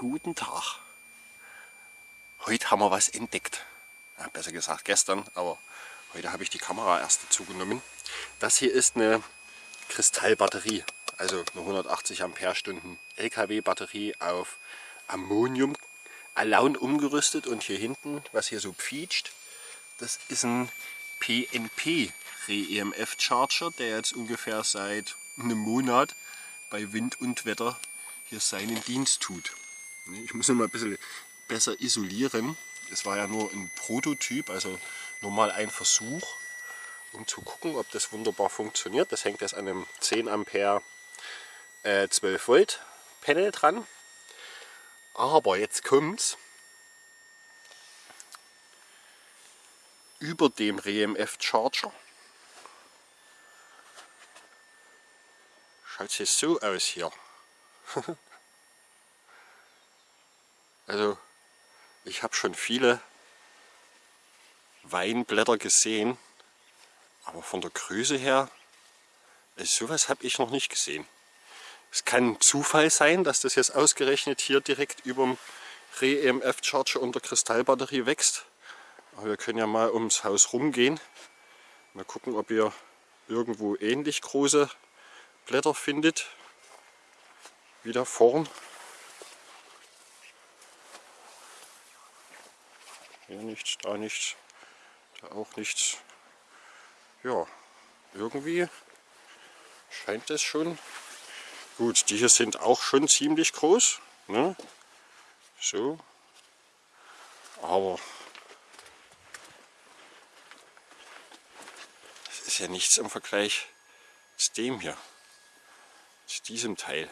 Guten Tag. Heute haben wir was entdeckt. Ja, besser gesagt gestern, aber heute habe ich die Kamera erst dazu genommen. Das hier ist eine Kristallbatterie, also eine 180 Ampere-Stunden LKW-Batterie auf Ammonium Alaun umgerüstet und hier hinten, was hier so pfietscht, das ist ein PNP Re-EMF Charger, der jetzt ungefähr seit einem Monat bei Wind und Wetter hier seinen Dienst tut. Ich muss ihn mal ein bisschen besser isolieren. Es war ja nur ein Prototyp, also nur mal ein Versuch, um zu gucken, ob das wunderbar funktioniert. Das hängt jetzt an einem 10 Ampere äh, 12 Volt Panel dran. Aber jetzt kommt's. Über dem REMF Charger schaut es so aus hier. also ich habe schon viele Weinblätter gesehen, aber von der Größe her, also sowas habe ich noch nicht gesehen. Es kann Zufall sein, dass das jetzt ausgerechnet hier direkt über dem Re-EMF Charger unter Kristallbatterie wächst. Aber wir können ja mal ums Haus rumgehen. Mal gucken, ob ihr irgendwo ähnlich große Blätter findet. Wie da vorn. Hier nichts, da nichts, da auch nichts. Ja, irgendwie scheint es schon Gut, die hier sind auch schon ziemlich groß. Ne? So. Aber das ist ja nichts im Vergleich zu dem hier. Zu diesem Teil.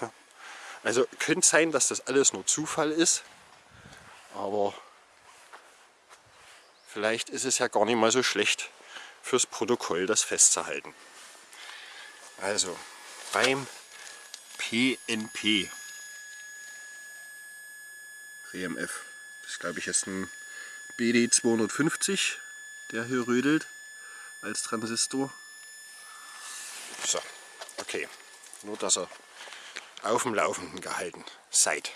Also könnte sein, dass das alles nur Zufall ist. Aber vielleicht ist es ja gar nicht mal so schlecht fürs Protokoll das festzuhalten. Also beim PNP. RMF. Das glaube ich ist ein BD250, der hier rödelt als Transistor. So, okay. Nur dass er auf dem Laufenden gehalten seid.